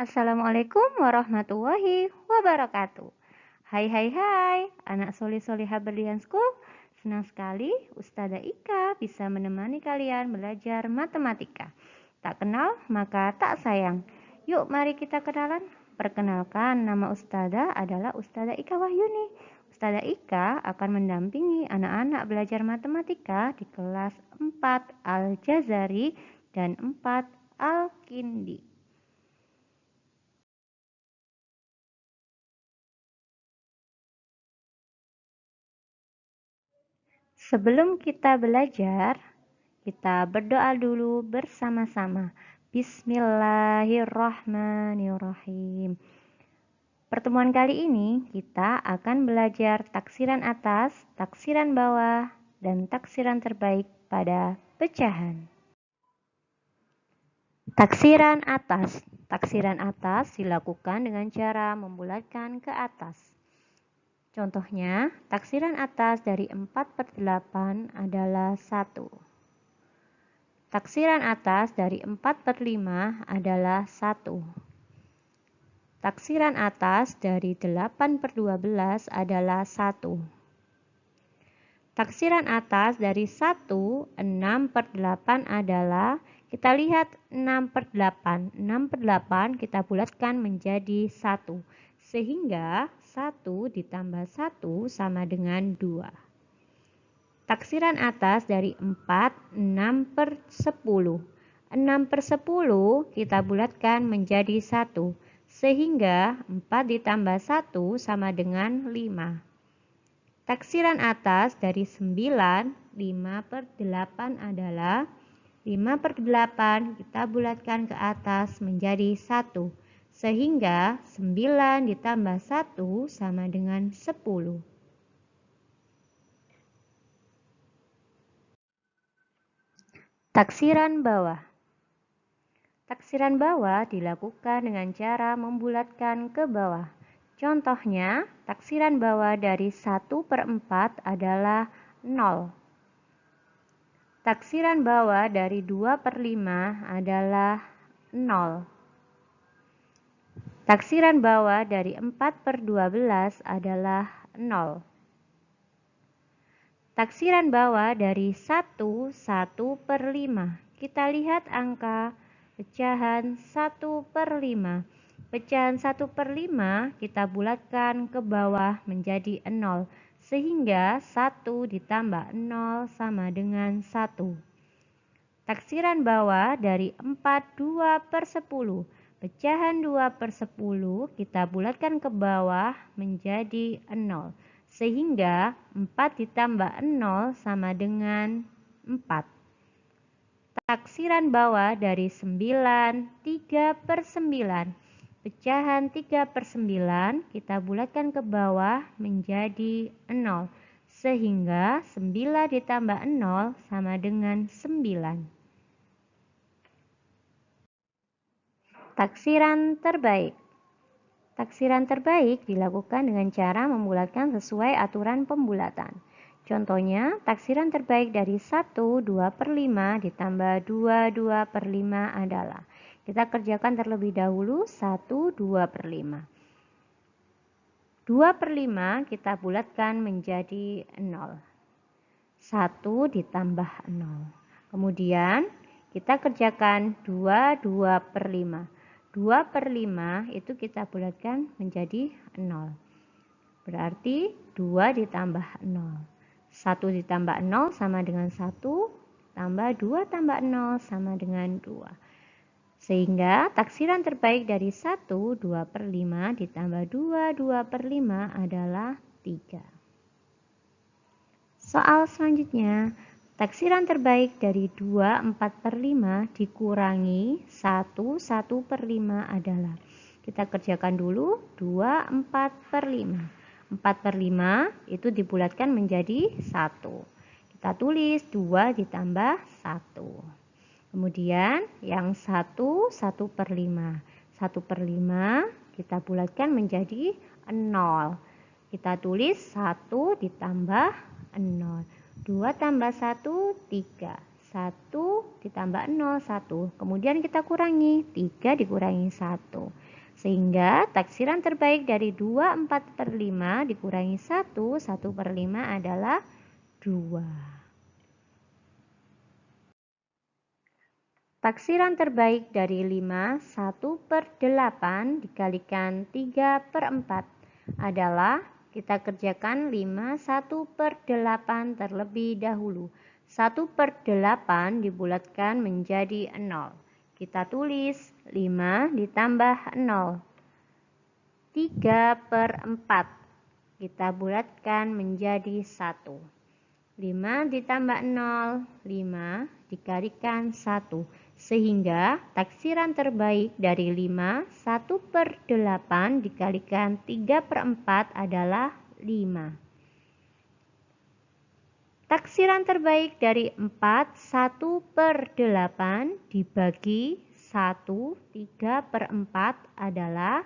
Assalamualaikum warahmatullahi wabarakatuh. Hai hai hai, anak solih solihah berlian school. Senang sekali Ustazah Ika bisa menemani kalian belajar matematika. Tak kenal maka tak sayang. Yuk mari kita kenalan. Perkenalkan nama Ustazah adalah Ustazah Ika Wahyuni. Ustazah Ika akan mendampingi anak-anak belajar matematika di kelas 4 Al-Jazari dan 4 Al-Kindi. Sebelum kita belajar, kita berdoa dulu bersama-sama. Bismillahirrahmanirrahim. Pertemuan kali ini kita akan belajar taksiran atas, taksiran bawah, dan taksiran terbaik pada pecahan. Taksiran atas. Taksiran atas dilakukan dengan cara membulatkan ke atas. Contohnya, taksiran atas dari 4 per 8 adalah 1. Taksiran atas dari 4 per 5 adalah 1. Taksiran atas dari 8 per 12 adalah 1. Taksiran atas dari 1, 6 per 8 adalah, kita lihat 6 per 8. 6 per 8 kita bulatkan menjadi 1. Sehingga 1 ditambah 1 sama dengan 2. Taksiran atas dari 4, 6 per 10. 6 per 10 kita bulatkan menjadi 1. Sehingga 4 ditambah 1 sama dengan 5. Taksiran atas dari 9, 5 per 8 adalah 5 per 8 kita bulatkan ke atas menjadi 1 sehingga 9 ditambah 1 sama dengan 10. Taksiran bawah Taksiran bawah dilakukan dengan cara membulatkan ke bawah. Contohnya, taksiran bawah dari 1 per 4 adalah 0. Taksiran bawah dari 2 per 5 adalah 0. Taksiran bawah dari 4 per 12 adalah 0. Taksiran bawah dari 1, 1 per 5. Kita lihat angka pecahan 1 per 5. Pecahan 1 per 5 kita bulatkan ke bawah menjadi 0. Sehingga 1 ditambah 0 sama dengan 1. Taksiran bawah dari 4, 2 per 10. Pecahan 2 per 10 kita bulatkan ke bawah menjadi 0. Sehingga 4 ditambah 0 sama dengan 4. Taksiran bawah dari 9, 3 per 9. Pecahan 3 per 9 kita bulatkan ke bawah menjadi 0. Sehingga 9 ditambah 0 sama dengan 9. Taksiran terbaik Taksiran terbaik dilakukan dengan cara membulatkan sesuai aturan pembulatan. Contohnya, taksiran terbaik dari 1, 2 per 5 ditambah 2, 2 per 5 adalah. Kita kerjakan terlebih dahulu 1, 2 per 5. 2 per 5 kita bulatkan menjadi 0. 1 ditambah 0. Kemudian kita kerjakan 2, 2 per 5. 2 per 5 itu kita bulatkan menjadi 0. Berarti 2 ditambah 0. 1 ditambah 0 sama dengan 1, tambah 2 tambah 0 sama dengan 2. Sehingga taksiran terbaik dari 1, 2 per 5 ditambah 2, 2 per 5 adalah 3. Soal selanjutnya, Taksiran terbaik dari 2 4 per 5 dikurangi 1 1 per 5 adalah kita kerjakan dulu 2 4 per 5 4 per 5 itu dibulatkan menjadi 1 kita tulis 2 ditambah 1 kemudian yang 1 1 per 5 1 per 5 kita bulatkan menjadi 0 kita tulis 1 ditambah 0 2 tambah 1, 3. 1 ditambah 0, 1. Kemudian kita kurangi, 3 dikurangi 1. Sehingga taksiran terbaik dari 2 4 per 5 dikurangi 1 1 per 5 adalah 2. Taksiran terbaik dari 5, 1 per 8 dikalikan 3 per 4 adalah kita kerjakan 5, 1 per 8 terlebih dahulu. 1 per 8 dibulatkan menjadi 0. Kita tulis 5 ditambah 0. 3 per 4 kita bulatkan menjadi 1. 5 ditambah 0, 5 dikalikan 1 sehingga taksiran terbaik dari 5, 1 per 8 dikalikan 3 per 4 adalah 5. Taksiran terbaik dari 4, 1 per 8 dibagi 1, 3 per 4 adalah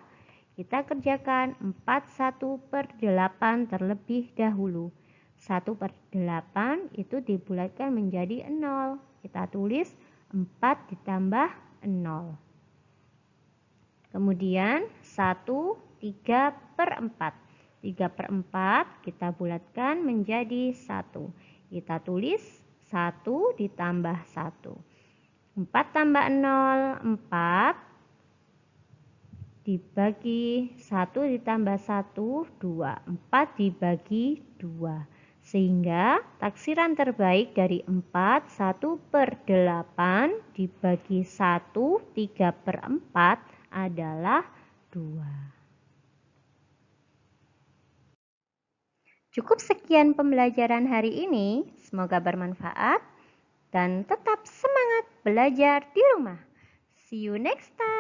kita kerjakan 4, 1 per 8 terlebih dahulu. 1 per 8 itu dibulatkan menjadi 0. Kita tulis 4 ditambah 0. Kemudian 1, 3 per 4. 3 per 4 kita bulatkan menjadi 1. Kita tulis 1 ditambah 1. 4 tambah 0, 4 dibagi 1 ditambah 1, 2. 4 dibagi 2. Sehingga taksiran terbaik dari 4, 1 per 8 dibagi 1, 3 per 4 adalah 2. Cukup sekian pembelajaran hari ini. Semoga bermanfaat dan tetap semangat belajar di rumah. See you next time.